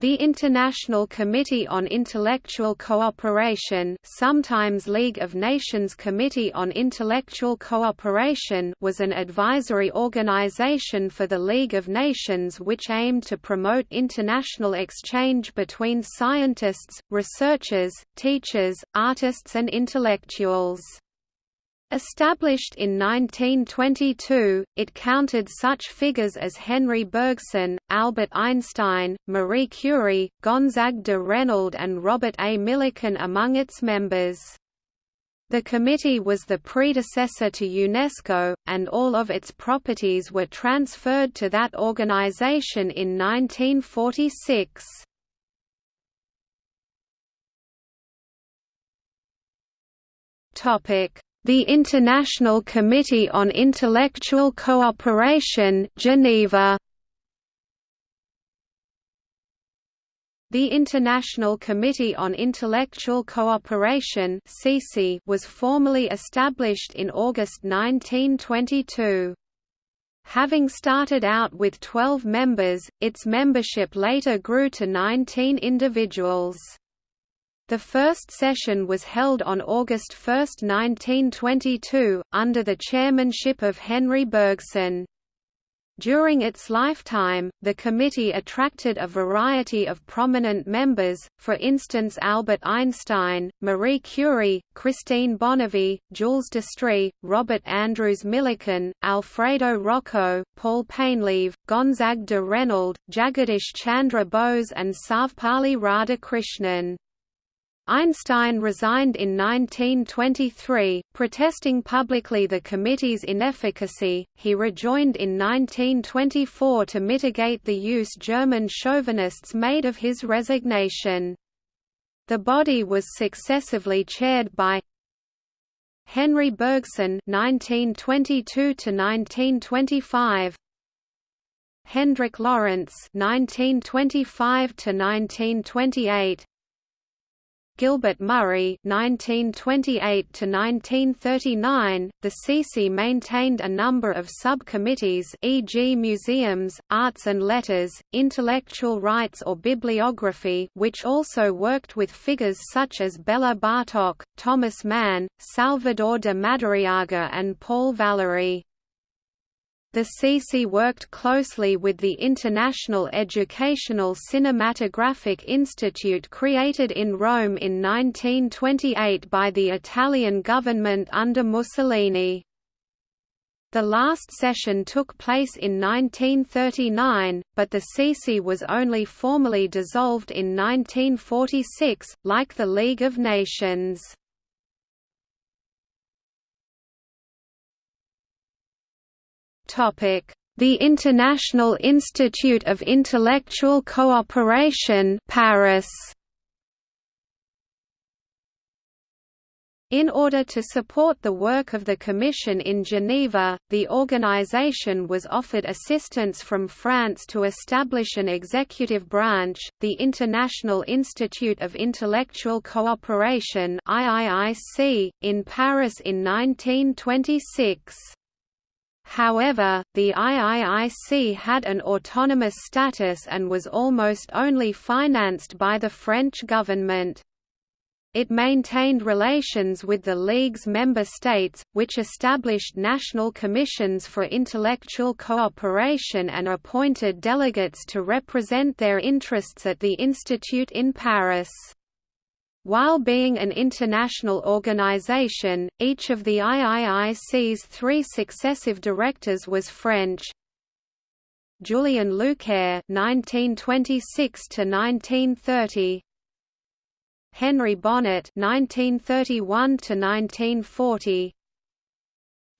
The International Committee on Intellectual Cooperation sometimes League of Nations Committee on Intellectual Cooperation was an advisory organization for the League of Nations which aimed to promote international exchange between scientists, researchers, teachers, artists and intellectuals. Established in 1922, it counted such figures as Henri Bergson, Albert Einstein, Marie Curie, Gonzague de Reynold and Robert A. Millikan among its members. The committee was the predecessor to UNESCO, and all of its properties were transferred to that organization in 1946. Topic the International Committee on Intellectual Cooperation Geneva The International Committee on Intellectual Cooperation was formally established in August 1922. Having started out with 12 members, its membership later grew to 19 individuals. The first session was held on August 1, 1922, under the chairmanship of Henri Bergson. During its lifetime, the committee attracted a variety of prominent members, for instance Albert Einstein, Marie Curie, Christine Bonnevie, Jules Destrée, Robert Andrews Millikan, Alfredo Rocco, Paul Painlevé, Gonzague de Reynold, Jagadish Chandra Bose and Sarvepalli Radhakrishnan. Einstein resigned in 1923, protesting publicly the committee's inefficacy. He rejoined in 1924 to mitigate the use German chauvinists made of his resignation. The body was successively chaired by Henri Bergson (1922–1925), Hendrik Lorentz (1925–1928), Gilbert Murray (1928–1939). The CC maintained a number of subcommittees, e.g., museums, arts and letters, intellectual rights or bibliography, which also worked with figures such as Bela Bartok, Thomas Mann, Salvador de Madariaga, and Paul Valéry. The CC worked closely with the International Educational Cinematographic Institute created in Rome in 1928 by the Italian government under Mussolini. The last session took place in 1939, but the CC was only formally dissolved in 1946, like the League of Nations. The International Institute of Intellectual Cooperation Paris In order to support the work of the Commission in Geneva, the organization was offered assistance from France to establish an executive branch, the International Institute of Intellectual Cooperation in Paris in 1926. However, the IIIC had an autonomous status and was almost only financed by the French government. It maintained relations with the League's member states, which established national commissions for intellectual cooperation and appointed delegates to represent their interests at the institute in Paris. While being an international organization, each of the IIIC's three successive directors was French. Julien Luchaire (1926–1930), Henri Bonnet (1931–1940),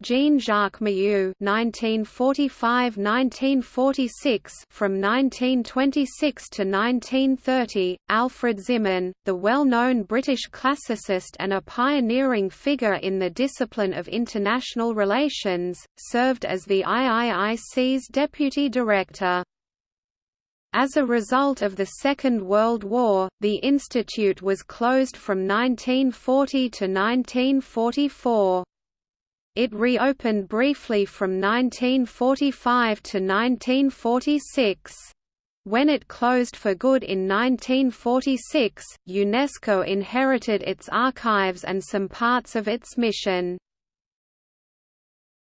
Jean-Jacques Mayoux (1945–1946) from 1926 to 1930, Alfred Zimmern, the well-known British classicist and a pioneering figure in the discipline of international relations, served as the IIIC's deputy director. As a result of the Second World War, the institute was closed from 1940 to 1944. It reopened briefly from 1945 to 1946. When it closed for good in 1946, UNESCO inherited its archives and some parts of its mission.